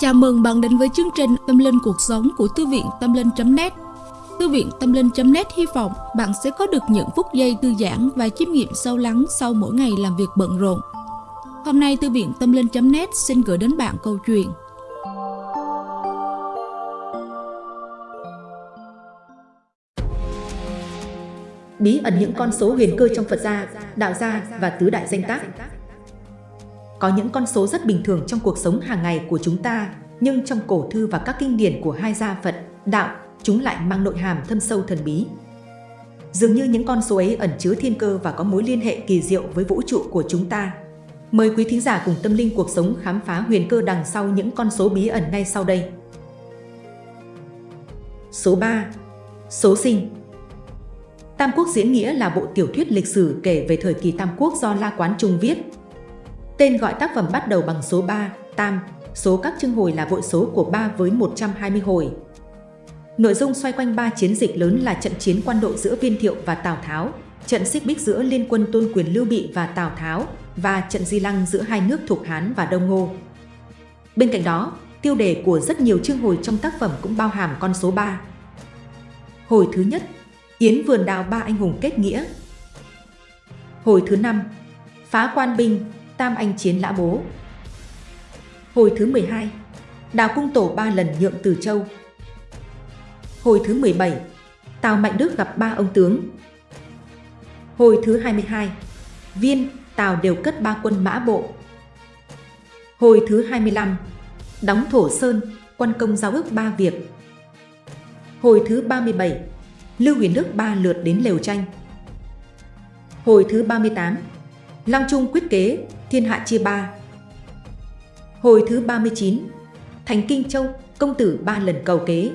Chào mừng bạn đến với chương trình Tâm Linh Cuộc Sống của Thư viện Tâm Linh.net Thư viện Tâm Linh.net hy vọng bạn sẽ có được những phút giây thư giãn và chiêm nghiệm sâu lắng sau mỗi ngày làm việc bận rộn. Hôm nay Thư viện Tâm Linh.net xin gửi đến bạn câu chuyện. Bí ẩn những con số huyền cơ trong Phật gia, Đạo gia và Tứ Đại Danh Tác có những con số rất bình thường trong cuộc sống hàng ngày của chúng ta, nhưng trong cổ thư và các kinh điển của hai gia Phật, đạo, chúng lại mang nội hàm thâm sâu thần bí. Dường như những con số ấy ẩn chứa thiên cơ và có mối liên hệ kỳ diệu với vũ trụ của chúng ta. Mời quý thính giả cùng tâm linh cuộc sống khám phá huyền cơ đằng sau những con số bí ẩn ngay sau đây. Số 3. Số sinh Tam Quốc diễn nghĩa là bộ tiểu thuyết lịch sử kể về thời kỳ Tam Quốc do La Quán Trung viết, Tên gọi tác phẩm bắt đầu bằng số 3, tam, số các chương hồi là vội số của 3 với 120 hồi. Nội dung xoay quanh ba chiến dịch lớn là trận chiến quan độ giữa Viên Thiệu và Tào Tháo, trận xích bích giữa liên quân tôn quyền Lưu Bị và Tào Tháo và trận di lăng giữa hai nước thuộc Hán và Đông Ngô. Bên cạnh đó, tiêu đề của rất nhiều chương hồi trong tác phẩm cũng bao hàm con số 3. Hồi thứ nhất, Yến vườn đào ba anh hùng kết nghĩa. Hồi thứ năm, phá quan binh, Tam Anh Chiến Lã Bố. Hồi thứ 12, Đào Cung Tổ ba lần nhượng Từ Châu. Hồi thứ 17, Tào Mạnh Đức gặp ba ông tướng. Hồi thứ 22, Viên, Tào đều cất ba quân mã bộ. Hồi thứ 25, đóng Thổ Sơn, quân công giao ước ba việc. Hồi thứ 37, Lưu Huyền Đức ba lượt đến lều tranh. Hồi thứ 38, Long Trung quyết kế, thiên hạ chia ba. Hồi thứ 39, Thành Kinh Châu, công tử ba lần cầu kế.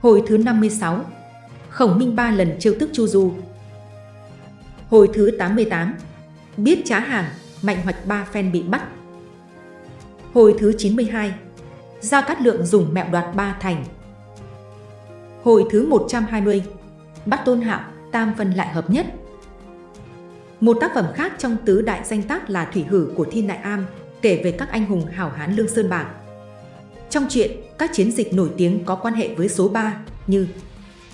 Hồi thứ 56, Khổng Minh ba lần chiêu tức Chu Du. Hồi thứ 88, biết trá hàng, mạnh hoạch ba phen bị bắt. Hồi thứ 92, Gia Cát Lượng dùng mẹo đoạt ba thành. Hồi thứ 120, bắt Tôn Hạo, tam phân lại hợp nhất. Một tác phẩm khác trong tứ đại danh tác là Thủy Hử của Thiên Đại Am, kể về các anh hùng hảo hán Lương Sơn Bảng. Trong truyện, các chiến dịch nổi tiếng có quan hệ với số 3 như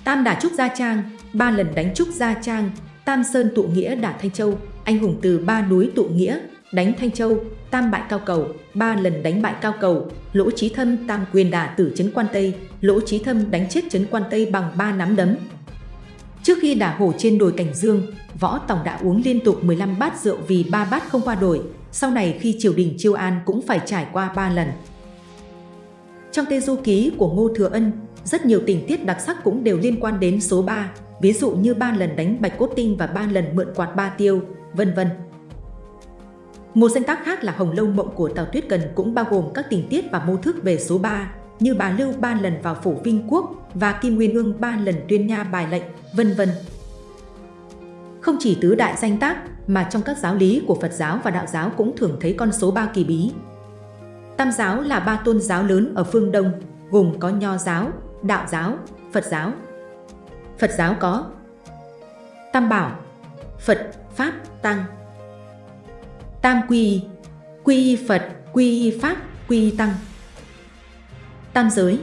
Tam đả Trúc Gia Trang, ba lần đánh Trúc Gia Trang, Tam Sơn tụ nghĩa đả Thanh Châu, anh hùng từ ba núi tụ nghĩa, đánh Thanh Châu, Tam bại Cao Cầu, ba lần đánh bại Cao Cầu, Lỗ Chí Thâm Tam quyền đả tử Trấn Quan Tây, Lỗ Chí Thâm đánh chết Trấn Quan Tây bằng ba nắm đấm, Trước khi đả hổ trên đồi Cảnh Dương, Võ Tòng đã uống liên tục 15 bát rượu vì ba bát không qua đổi, sau này khi triều đình chiêu an cũng phải trải qua 3 lần. Trong tê du ký của Ngô Thừa Ân, rất nhiều tình tiết đặc sắc cũng đều liên quan đến số 3, ví dụ như ba lần đánh Bạch Cốt Tinh và ba lần mượn quạt ba tiêu, vân vân. Một danh tác khác là Hồng Lâu Mộng của Tào Tuyết Cần cũng bao gồm các tình tiết và mô thức về số 3, như bà Lưu ba lần vào phủ Vinh Quốc và Kim Nguyên Ương ba lần tuyên nha bài lệnh, vân vân. Không chỉ tứ đại danh tác mà trong các giáo lý của Phật giáo và Đạo giáo cũng thường thấy con số ba kỳ bí. Tam giáo là ba tôn giáo lớn ở phương Đông, gồm có Nho giáo, Đạo giáo, Phật giáo. Phật giáo có Tam Bảo, Phật, Pháp, Tăng. Tam Quy, Quy Phật, Quy Pháp, Quy Tăng tam giới,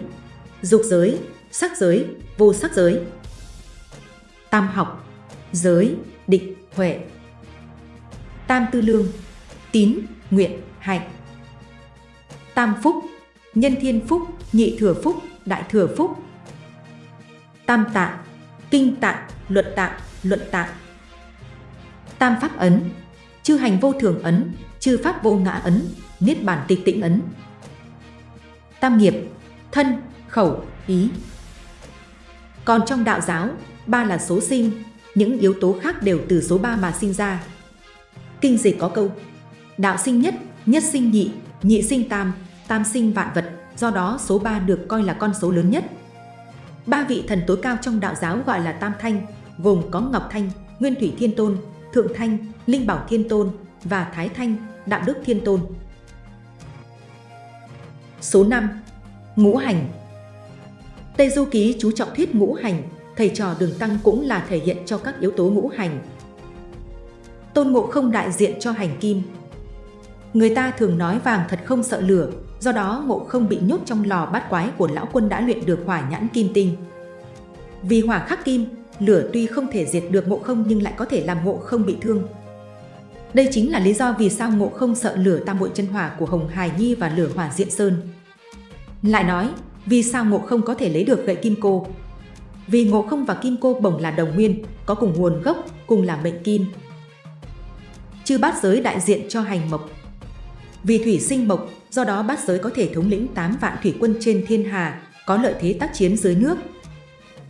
dục giới, sắc giới, vô sắc giới. Tam học, giới, định, huệ. Tam tư lương, tín, nguyện, hạnh. Tam phúc, nhân thiên phúc, nhị thừa phúc, đại thừa phúc. Tam tạng, kinh tạng, luật tạng, luận tạng. Tam pháp ấn, chư hành vô thường ấn, chư pháp vô ngã ấn, niết bàn tịch tĩnh ấn. Tam nghiệp, thân, khẩu, ý. Còn trong đạo giáo, ba là số sinh, những yếu tố khác đều từ số 3 mà sinh ra. Kinh dịch có câu, đạo sinh nhất, nhất sinh nhị, nhị sinh tam, tam sinh vạn vật, do đó số 3 được coi là con số lớn nhất. Ba vị thần tối cao trong đạo giáo gọi là Tam Thanh, gồm có Ngọc Thanh, Nguyên Thủy Thiên Tôn, Thượng Thanh, Linh Bảo Thiên Tôn và Thái Thanh, Đạo Đức Thiên Tôn. Số 5 Ngũ hành Tây Du Ký chú trọng thuyết ngũ hành, thầy trò đường tăng cũng là thể hiện cho các yếu tố ngũ hành. Tôn Ngộ không đại diện cho hành kim. Người ta thường nói vàng thật không sợ lửa, do đó ngộ không bị nhốt trong lò bát quái của lão quân đã luyện được hỏa nhãn kim tinh. Vì hỏa khắc kim, lửa tuy không thể diệt được ngộ không nhưng lại có thể làm ngộ không bị thương. Đây chính là lý do vì sao ngộ không sợ lửa tam bội chân hỏa của Hồng Hải Nhi và lửa hỏa diện sơn. Lại nói, vì sao ngộ không có thể lấy được gậy kim cô? Vì ngộ không và kim cô bổng là đồng nguyên, có cùng nguồn gốc, cùng là mệnh kim. Chư bát giới đại diện cho hành mộc. Vì thủy sinh mộc, do đó bát giới có thể thống lĩnh 8 vạn thủy quân trên thiên hà, có lợi thế tác chiến dưới nước.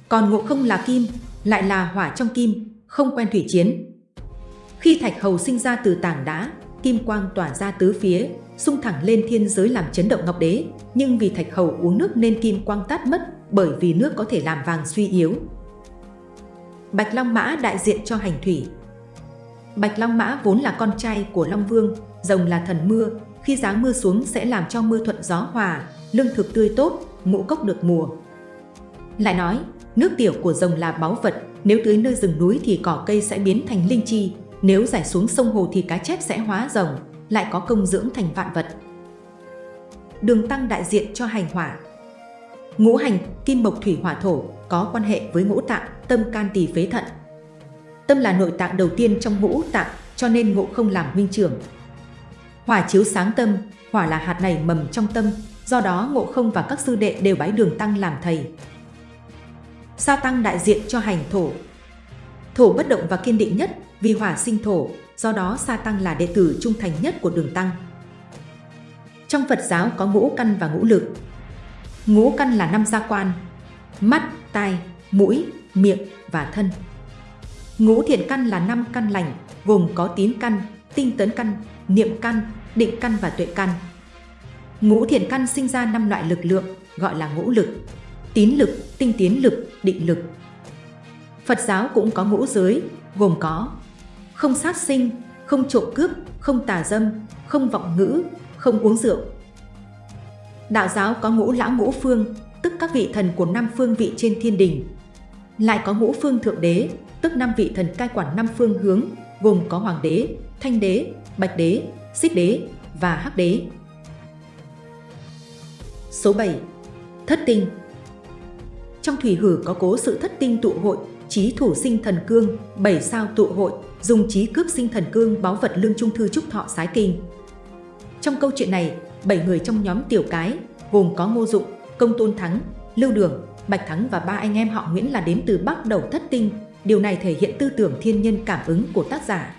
Còn ngộ không là kim, lại là hỏa trong kim, không quen thủy chiến. Khi thạch hầu sinh ra từ tảng đá, kim quang tỏa ra tứ phía, xung thẳng lên thiên giới làm chấn động ngọc đế, nhưng vì thạch hầu uống nước nên kim quang tát mất bởi vì nước có thể làm vàng suy yếu. Bạch Long Mã đại diện cho hành thủy. Bạch Long Mã vốn là con trai của Long Vương, rồng là thần mưa, khi giáng mưa xuống sẽ làm cho mưa thuận gió hòa, lương thực tươi tốt, ngũ cốc được mùa. Lại nói, nước tiểu của rồng là báu vật, nếu tưới nơi rừng núi thì cỏ cây sẽ biến thành linh chi, nếu giải xuống sông hồ thì cá chép sẽ hóa rồng, lại có công dưỡng thành vạn vật. Đường tăng đại diện cho hành hỏa. Ngũ hành, kim mộc thủy hỏa thổ, có quan hệ với ngũ tạng, tâm can tỳ phế thận. Tâm là nội tạng đầu tiên trong ngũ tạng, cho nên ngộ không làm huynh trưởng. Hỏa chiếu sáng tâm, hỏa là hạt này mầm trong tâm, do đó ngộ không và các sư đệ đều bái đường tăng làm thầy. Sa tăng đại diện cho hành thổ. Thổ bất động và kiên định nhất, vì hỏa sinh thổ, do đó Sa Tăng là đệ tử trung thành nhất của đường Tăng. Trong Phật giáo có ngũ căn và ngũ lực. Ngũ căn là năm gia quan, mắt, tai, mũi, miệng và thân. Ngũ thiện căn là năm căn lành, gồm có tín căn, tinh tấn căn, niệm căn, định căn và tuệ căn. Ngũ thiện căn sinh ra năm loại lực lượng, gọi là ngũ lực, tín lực, tinh tiến lực, định lực. Phật giáo cũng có ngũ giới, gồm có không sát sinh, không trộm cướp, không tà dâm, không vọng ngữ, không uống rượu. Đạo giáo có ngũ lão ngũ phương, tức các vị thần của năm phương vị trên thiên đình. Lại có ngũ phương thượng đế, tức năm vị thần cai quản năm phương hướng, gồm có hoàng đế, thanh đế, bạch đế, xích đế và hắc đế. Số 7. Thất tinh Trong thủy hử có cố sự thất tinh tụ hội, trí thủ sinh thần cương, bảy sao tụ hội, dùng trí cướp sinh thần cương báu vật lương trung thư trúc thọ sái kinh. Trong câu chuyện này, bảy người trong nhóm tiểu cái, gồm có Ngô Dụng, Công Tôn Thắng, Lưu Đường, Bạch Thắng và ba anh em họ Nguyễn là đến từ Bắc Đầu Thất Tinh. Điều này thể hiện tư tưởng thiên nhân cảm ứng của tác giả.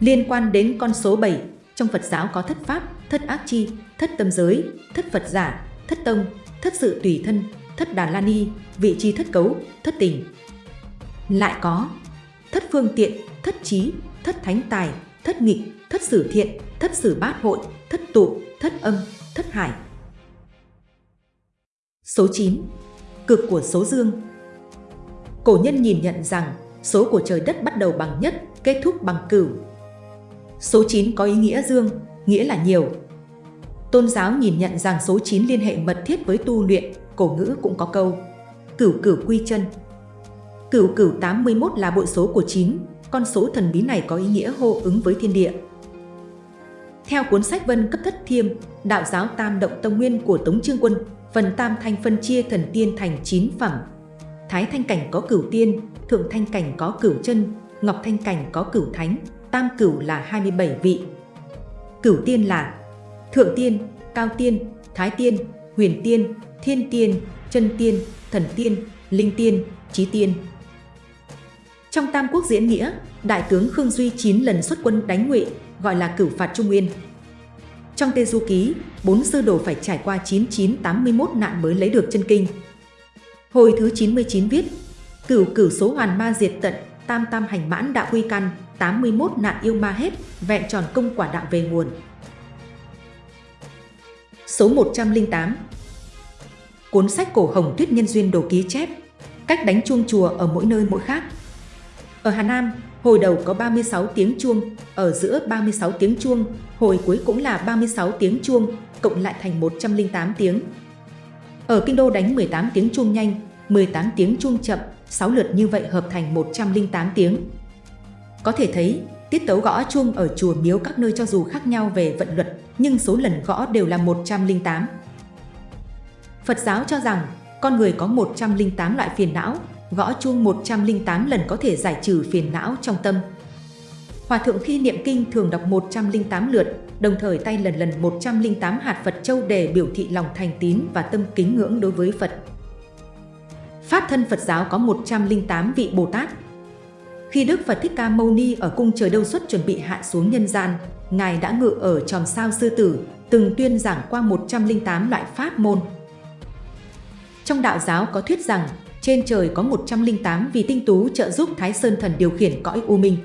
Liên quan đến con số 7, trong Phật giáo có thất pháp, thất ác chi, thất tâm giới, thất Phật giả, thất tông, thất sự tùy thân, thất đà la ni, vị trí thất cấu, thất tình. Lại có thất phương tiện, thất trí, thất thánh tài, thất nghịch, thất sử thiện, thất sử bát hội, thất tụ, thất âm, thất hải. Số 9. Cực của số dương Cổ nhân nhìn nhận rằng số của trời đất bắt đầu bằng nhất, kết thúc bằng cửu. Số 9 có ý nghĩa dương, nghĩa là nhiều. Tôn giáo nhìn nhận rằng số 9 liên hệ mật thiết với tu luyện, cổ ngữ cũng có câu Cửu cửu quy chân, Cửu cửu 81 là bội số của 9, con số thần bí này có ý nghĩa hô ứng với thiên địa. Theo cuốn sách Vân cấp thất thiêm, đạo giáo Tam Động Tông Nguyên của Tống Trương Quân, phần Tam Thanh phân chia thần tiên thành 9 phẩm. Thái Thanh Cảnh có cửu tiên, Thượng Thanh Cảnh có cửu chân, Ngọc Thanh Cảnh có cửu thánh, Tam Cửu là 27 vị. Cửu tiên là Thượng Tiên, Cao Tiên, Thái Tiên, Huyền Tiên, Thiên Tiên, Chân Tiên, Thần Tiên, Linh Tiên, Trí Tiên. Trong Tam Quốc diễn nghĩa, Đại tướng Khương Duy 9 lần xuất quân đánh Ngụy, gọi là cửu phạt Trung Nguyên. Trong Tê Du Ký, bốn sư đồ phải trải qua 9981 nạn mới lấy được chân kinh. Hồi thứ 99 viết, cửu cửu số hoàn ma diệt tận, tam tam hành mãn đạo quy căn, 81 nạn yêu ma hết, vẹn tròn công quả đạo về nguồn. Số 108 Cuốn sách cổ Hồng Tuyết Nhân Duyên Đồ Ký chép Cách đánh chuông chùa ở mỗi nơi mỗi khác ở Hà Nam, hồi đầu có 36 tiếng chuông, ở giữa 36 tiếng chuông, hồi cuối cũng là 36 tiếng chuông, cộng lại thành 108 tiếng. Ở Kinh Đô đánh 18 tiếng chuông nhanh, 18 tiếng chuông chậm, 6 lượt như vậy hợp thành 108 tiếng. Có thể thấy, tiết tấu gõ chuông ở chùa miếu các nơi cho dù khác nhau về vận luật, nhưng số lần gõ đều là 108. Phật giáo cho rằng con người có 108 loại phiền não, gõ chuông 108 lần có thể giải trừ phiền não trong tâm. Hòa thượng khi niệm kinh thường đọc 108 lượt, đồng thời tay lần lần 108 hạt Phật châu để biểu thị lòng thành tín và tâm kính ngưỡng đối với Phật. Pháp thân Phật giáo có 108 vị Bồ Tát. Khi Đức Phật Thích Ca Mâu Ni ở cung trời đâu xuất chuẩn bị hạ xuống nhân gian, Ngài đã ngự ở tròm sao sư tử, từng tuyên giảng qua 108 loại pháp môn. Trong đạo giáo có thuyết rằng, trên trời có 108 vị tinh tú trợ giúp Thái Sơn Thần điều khiển cõi U Minh.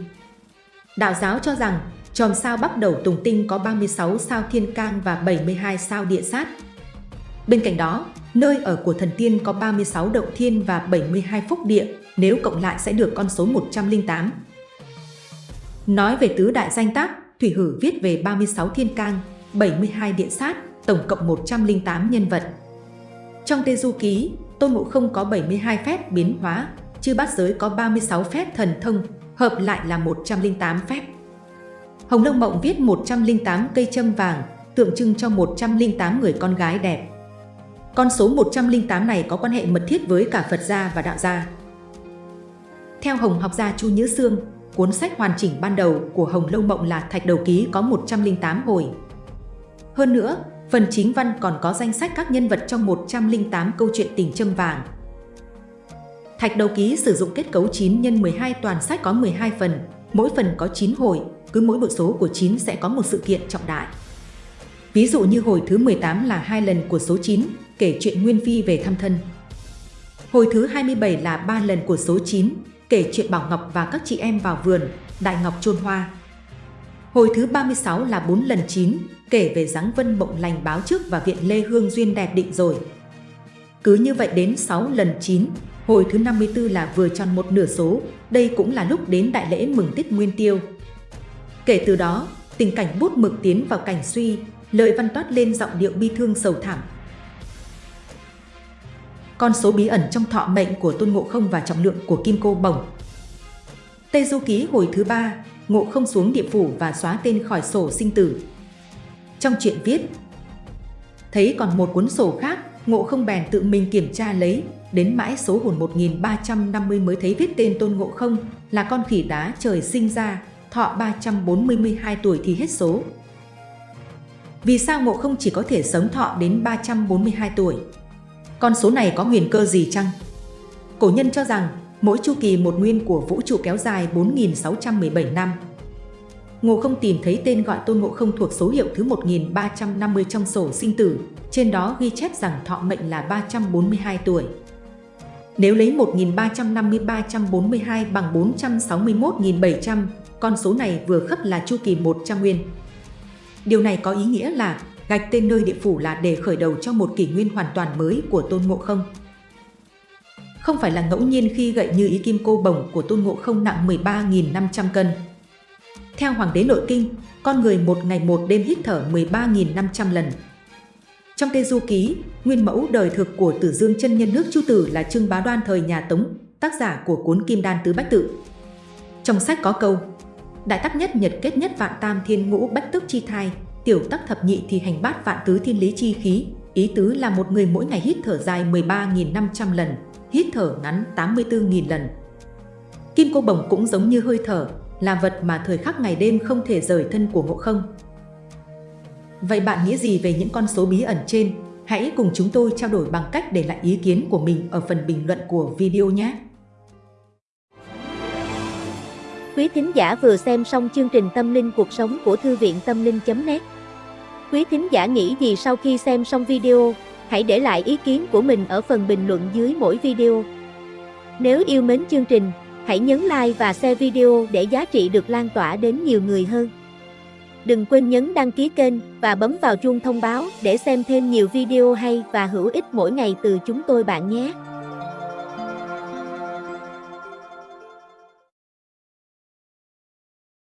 Đạo giáo cho rằng, chòm sao bắt đầu tùng tinh có 36 sao thiên can và 72 sao địa sát. Bên cạnh đó, nơi ở của thần tiên có 36 động thiên và 72 phúc địa, nếu cộng lại sẽ được con số 108. Nói về tứ đại danh tác, Thủy Hử viết về 36 thiên can, 72 địa sát, tổng cộng 108 nhân vật. Trong Tê Du Ký, Tôn Ngộ Không có 72 phép biến hóa, chư bát giới có 36 phép thần thông, hợp lại là 108 phép. Hồng Lông Mộng viết 108 cây châm vàng, tượng trưng cho 108 người con gái đẹp. Con số 108 này có quan hệ mật thiết với cả Phật gia và Đạo gia. Theo Hồng học gia Chu Nhữ Sương, cuốn sách hoàn chỉnh ban đầu của Hồng Lâu Mộng là Thạch Đầu Ký có 108 hồi. Hơn nữa, phần chính văn còn có danh sách các nhân vật trong 108 câu chuyện tình châm vàng. Thạch Đầu Ký sử dụng kết cấu 9 x 12 toàn sách có 12 phần, mỗi phần có 9 hồi, cứ mỗi bộ số của 9 sẽ có một sự kiện trọng đại. Ví dụ như hồi thứ 18 là hai lần của số 9, kể chuyện Nguyên Phi về thăm thân. Hồi thứ 27 là ba lần của số 9, kể chuyện Bảo Ngọc và các chị em vào vườn, Đại Ngọc chôn hoa. Hồi thứ 36 là 4 lần 9, kể về dáng vân mộng lành báo trước và viện Lê Hương Duyên đẹp định rồi. Cứ như vậy đến 6 lần 9, hồi thứ 54 là vừa tròn một nửa số, đây cũng là lúc đến đại lễ mừng Tết Nguyên Tiêu. Kể từ đó, tình cảnh bút mực tiến vào cảnh suy, lợi văn toát lên giọng điệu bi thương sầu thảm. Con số bí ẩn trong thọ mệnh của Tôn Ngộ Không và trọng lượng của Kim Cô Bồng Tây Du Ký hồi thứ ba, Ngộ Không xuống địa phủ và xóa tên khỏi sổ sinh tử. Trong chuyện viết, thấy còn một cuốn sổ khác, Ngộ Không bèn tự mình kiểm tra lấy, đến mãi số hồn 1350 mới thấy viết tên Tôn Ngộ Không là con khỉ đá trời sinh ra, thọ 342 tuổi thì hết số. Vì sao Ngộ Không chỉ có thể sống thọ đến 342 tuổi? Con số này có huyền cơ gì chăng? Cổ nhân cho rằng mỗi chu kỳ một nguyên của vũ trụ kéo dài 4.617 năm. Ngô không tìm thấy tên gọi Tôn Ngộ không thuộc số hiệu thứ 1350 trong sổ sinh tử, trên đó ghi chép rằng thọ mệnh là 342 tuổi. Nếu lấy 1.350-342 bằng 461.700, con số này vừa khớp là chu kỳ 100 nguyên. Điều này có ý nghĩa là gạch tên nơi địa phủ là để khởi đầu cho một kỷ nguyên hoàn toàn mới của Tôn Ngộ Không. Không phải là ngẫu nhiên khi gậy như ý kim cô bồng của Tôn Ngộ Không nặng 13.500 cân. Theo Hoàng đế Nội Kinh, con người một ngày một đêm hít thở 13.500 lần. Trong Tê Du Ký, nguyên mẫu đời thực của Tử Dương chân nhân nước Chu Tử là Trương Bá Đoan thời nhà Tống, tác giả của cuốn Kim Đan Tứ Bách Tự. Trong sách có câu, Đại tắc nhất nhật kết nhất vạn tam thiên ngũ bách tức chi thai, tiểu tắc thập nhị thì hành bát vạn tứ thiên lý chi khí. Ý tứ là một người mỗi ngày hít thở dài 13.500 lần, hít thở ngắn 84.000 lần. Kim cô bồng cũng giống như hơi thở, là vật mà thời khắc ngày đêm không thể rời thân của ngộ không. Vậy bạn nghĩ gì về những con số bí ẩn trên? Hãy cùng chúng tôi trao đổi bằng cách để lại ý kiến của mình ở phần bình luận của video nhé! Quý thính giả vừa xem xong chương trình Tâm linh cuộc sống của Thư viện Tâm linh.net Quý thính giả nghĩ gì sau khi xem xong video? Hãy để lại ý kiến của mình ở phần bình luận dưới mỗi video. Nếu yêu mến chương trình, hãy nhấn like và share video để giá trị được lan tỏa đến nhiều người hơn. Đừng quên nhấn đăng ký kênh và bấm vào chuông thông báo để xem thêm nhiều video hay và hữu ích mỗi ngày từ chúng tôi bạn nhé.